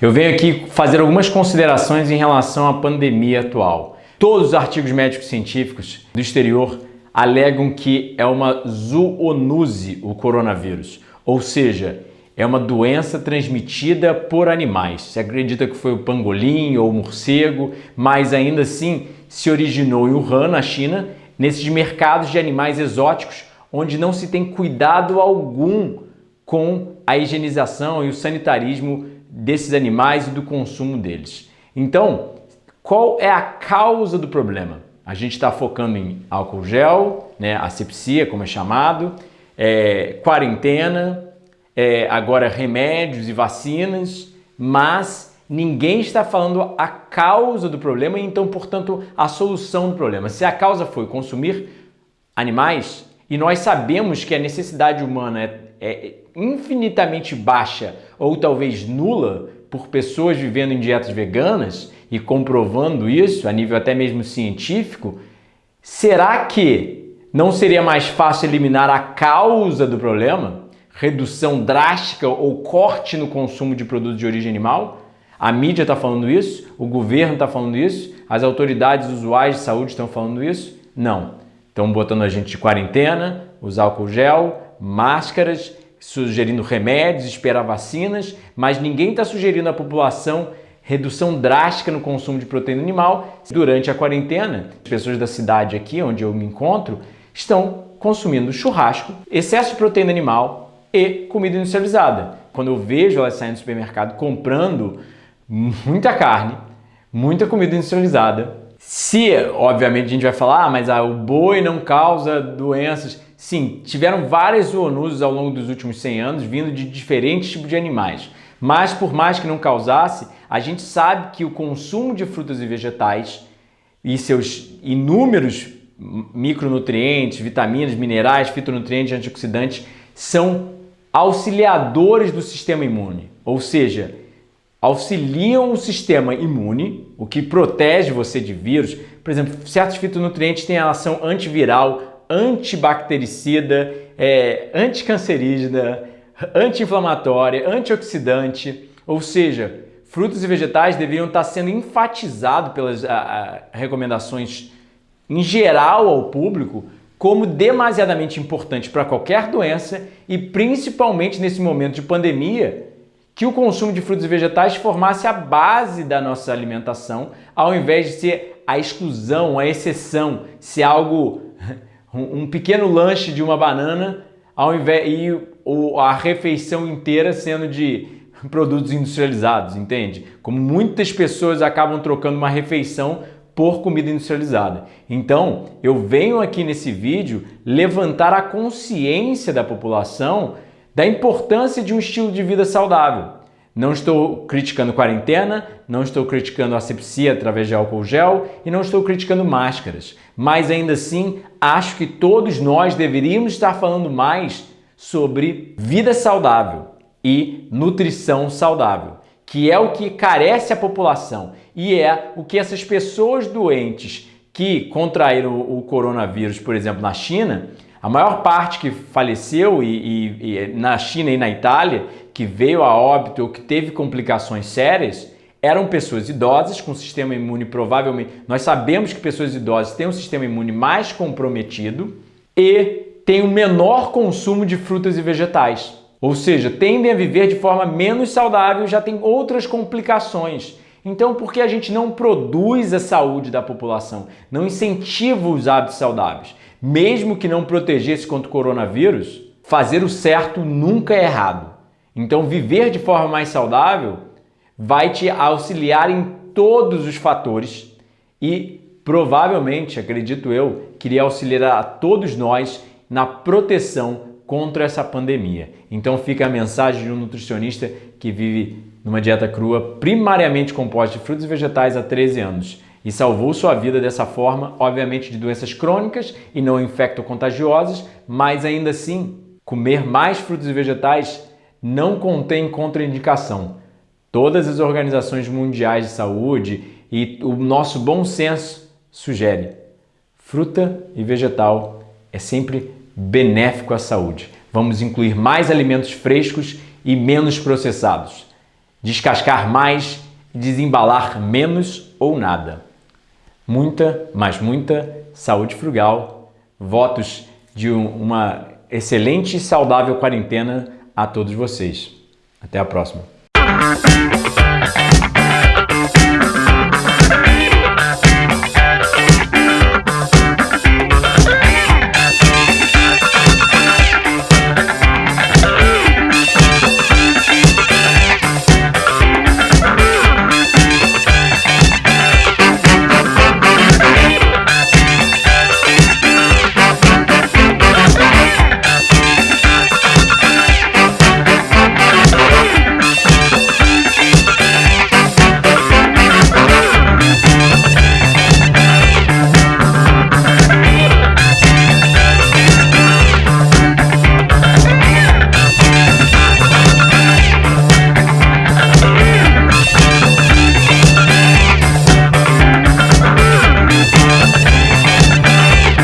Eu venho aqui fazer algumas considerações em relação à pandemia atual. Todos os artigos médicos científicos do exterior alegam que é uma zoonose o coronavírus, ou seja, é uma doença transmitida por animais. Se acredita que foi o pangolim ou o morcego, mas ainda assim se originou em Wuhan, na China, nesses mercados de animais exóticos, onde não se tem cuidado algum com a higienização e o sanitarismo desses animais e do consumo deles. Então, qual é a causa do problema? A gente está focando em álcool gel, né, asepsia, como é chamado, é, quarentena, é, agora remédios e vacinas, mas ninguém está falando a causa do problema e então, portanto, a solução do problema. Se a causa foi consumir animais, e nós sabemos que a necessidade humana é, é infinitamente baixa ou talvez nula por pessoas vivendo em dietas veganas e comprovando isso a nível até mesmo científico, será que não seria mais fácil eliminar a causa do problema? redução drástica ou corte no consumo de produtos de origem animal? A mídia está falando isso? O governo está falando isso? As autoridades usuais de saúde estão falando isso? Não. Estão botando a gente de quarentena, usar álcool gel, máscaras, sugerindo remédios, esperar vacinas, mas ninguém está sugerindo à população redução drástica no consumo de proteína animal. Durante a quarentena, as pessoas da cidade aqui, onde eu me encontro, estão consumindo churrasco, excesso de proteína animal, e comida industrializada. Quando eu vejo elas saindo do supermercado comprando muita carne, muita comida industrializada, se, obviamente, a gente vai falar, ah, mas ah, o boi não causa doenças. Sim, tiveram várias zoonoses ao longo dos últimos 100 anos, vindo de diferentes tipos de animais. Mas, por mais que não causasse, a gente sabe que o consumo de frutas e vegetais e seus inúmeros micronutrientes, vitaminas, minerais, fitonutrientes, antioxidantes são auxiliadores do sistema imune, ou seja, auxiliam o sistema imune, o que protege você de vírus. Por exemplo, certos fitonutrientes têm ação antiviral, antibactericida, é, anticancerígena, anti-inflamatória, antioxidante, ou seja, frutos e vegetais deveriam estar sendo enfatizados pelas a, a, recomendações em geral ao público como demasiadamente importante para qualquer doença e principalmente nesse momento de pandemia, que o consumo de frutos e vegetais formasse a base da nossa alimentação, ao invés de ser a exclusão, a exceção, se algo um pequeno lanche de uma banana, ao invés e a refeição inteira sendo de produtos industrializados, entende? Como muitas pessoas acabam trocando uma refeição por comida industrializada. Então, eu venho aqui nesse vídeo levantar a consciência da população da importância de um estilo de vida saudável. Não estou criticando quarentena, não estou criticando asepsia através de álcool gel e não estou criticando máscaras. Mas ainda assim, acho que todos nós deveríamos estar falando mais sobre vida saudável e nutrição saudável, que é o que carece a população e é o que essas pessoas doentes que contraíram o coronavírus, por exemplo, na China, a maior parte que faleceu e, e, e na China e na Itália, que veio a óbito ou que teve complicações sérias, eram pessoas idosas com sistema imune provavelmente... Nós sabemos que pessoas idosas têm um sistema imune mais comprometido e têm um menor consumo de frutas e vegetais. Ou seja, tendem a viver de forma menos saudável e já tem outras complicações então, por que a gente não produz a saúde da população, não incentiva os hábitos saudáveis? Mesmo que não protegesse contra o coronavírus, fazer o certo nunca é errado. Então, viver de forma mais saudável vai te auxiliar em todos os fatores e provavelmente, acredito eu, queria auxiliar a todos nós na proteção contra essa pandemia. Então fica a mensagem de um nutricionista que vive numa dieta crua primariamente composta de frutos e vegetais há 13 anos e salvou sua vida dessa forma, obviamente de doenças crônicas e não infecto-contagiosas, mas ainda assim, comer mais frutos e vegetais não contém contraindicação. Todas as organizações mundiais de saúde e o nosso bom senso sugere fruta e vegetal é sempre benéfico à saúde. Vamos incluir mais alimentos frescos e menos processados. Descascar mais e desembalar menos ou nada. Muita, mas muita saúde frugal, votos de uma excelente e saudável quarentena a todos vocês. Até a próxima.